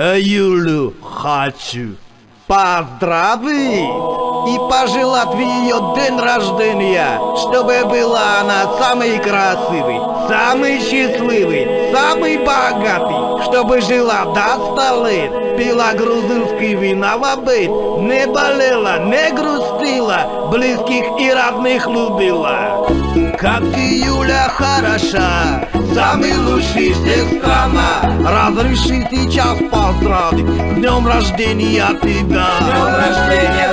Юлю хочу поздравить и пожелать в ее день рождения, чтобы была она самой красивой, самой счастливой, самой богатой, чтобы жила до ста лет, пила грузинский вина в обед, не болела, не грустила, близких и родных любила. Как ты, Юля, хороша, самый лучший всех страна, разреши сейчас поздравить, днем рождения тебя. Днем рождения,